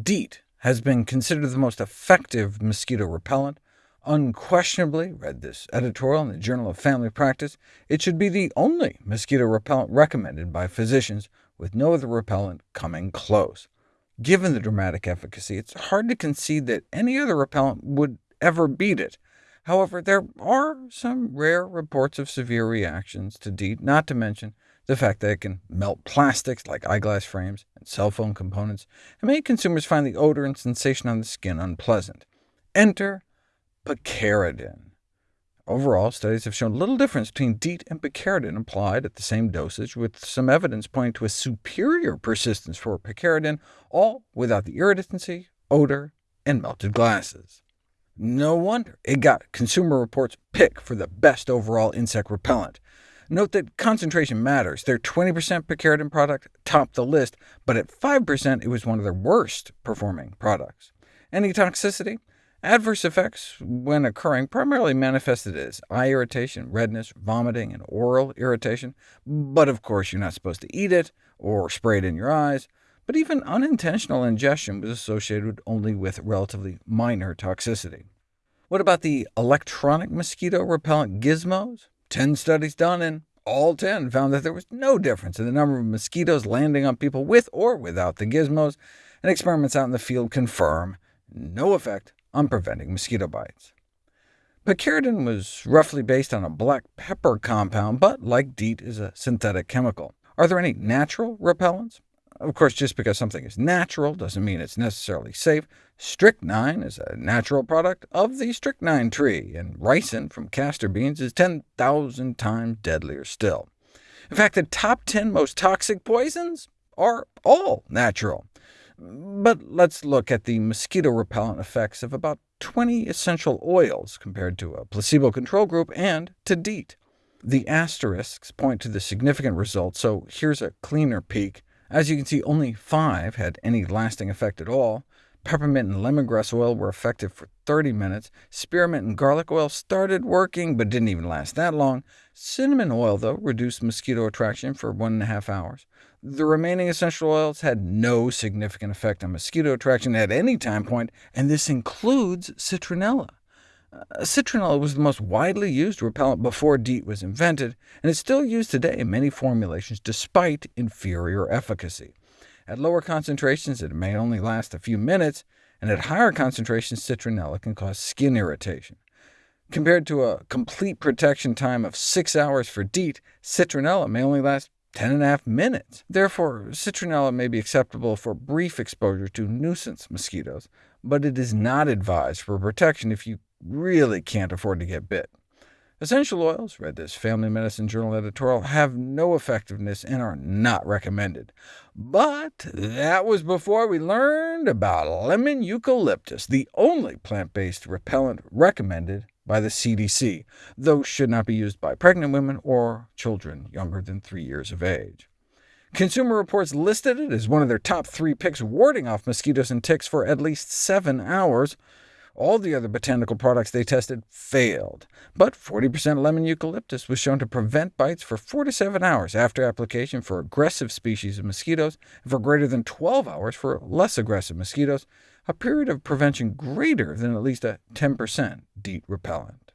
DEET has been considered the most effective mosquito repellent. Unquestionably, read this editorial in the Journal of Family Practice, it should be the only mosquito repellent recommended by physicians, with no other repellent coming close. Given the dramatic efficacy, it's hard to concede that any other repellent would ever beat it. However, there are some rare reports of severe reactions to DEET, not to mention the fact that it can melt plastics like eyeglass frames and cell phone components, and make consumers find the odor and sensation on the skin unpleasant. Enter picaridin. Overall, studies have shown little difference between DEET and picaridin applied at the same dosage, with some evidence pointing to a superior persistence for picaridin, all without the irritancy, odor, and melted glasses. No wonder it got Consumer Reports' pick for the best overall insect repellent. Note that concentration matters. Their 20% picaridin product topped the list, but at 5% it was one of their worst performing products. Any toxicity? Adverse effects, when occurring, primarily manifested as eye irritation, redness, vomiting, and oral irritation, but of course you're not supposed to eat it or spray it in your eyes. But even unintentional ingestion was associated only with relatively minor toxicity. What about the electronic mosquito repellent gizmos? Ten studies done, and all 10 found that there was no difference in the number of mosquitoes landing on people with or without the gizmos, and experiments out in the field confirm no effect on preventing mosquito bites. Picaridin was roughly based on a black pepper compound, but like DEET is a synthetic chemical. Are there any natural repellents? Of course, just because something is natural doesn't mean it's necessarily safe. Strychnine is a natural product of the strychnine tree, and ricin from castor beans is 10,000 times deadlier still. In fact, the top 10 most toxic poisons are all natural. But let's look at the mosquito repellent effects of about 20 essential oils compared to a placebo control group and to DEET. The asterisks point to the significant results, so here's a cleaner peek. As you can see, only five had any lasting effect at all. Peppermint and lemongrass oil were effective for 30 minutes. Spearmint and garlic oil started working, but didn't even last that long. Cinnamon oil, though, reduced mosquito attraction for one and a half hours. The remaining essential oils had no significant effect on mosquito attraction at any time point, and this includes citronella. Uh, citronella was the most widely used repellent before DEET was invented, and is still used today in many formulations despite inferior efficacy. At lower concentrations it may only last a few minutes, and at higher concentrations citronella can cause skin irritation. Compared to a complete protection time of 6 hours for DEET, citronella may only last 10 and a half minutes. Therefore, citronella may be acceptable for brief exposure to nuisance mosquitoes, but it is not advised for protection if you really can't afford to get bit. Essential oils, read this Family Medicine Journal editorial, have no effectiveness and are not recommended. But that was before we learned about lemon eucalyptus, the only plant-based repellent recommended by the CDC, though should not be used by pregnant women or children younger than three years of age. Consumer Reports listed it as one of their top three picks warding off mosquitoes and ticks for at least seven hours. All the other botanical products they tested failed, but 40% lemon eucalyptus was shown to prevent bites for 4 to 7 hours after application for aggressive species of mosquitoes, and for greater than 12 hours for less aggressive mosquitoes, a period of prevention greater than at least a 10% DEET repellent.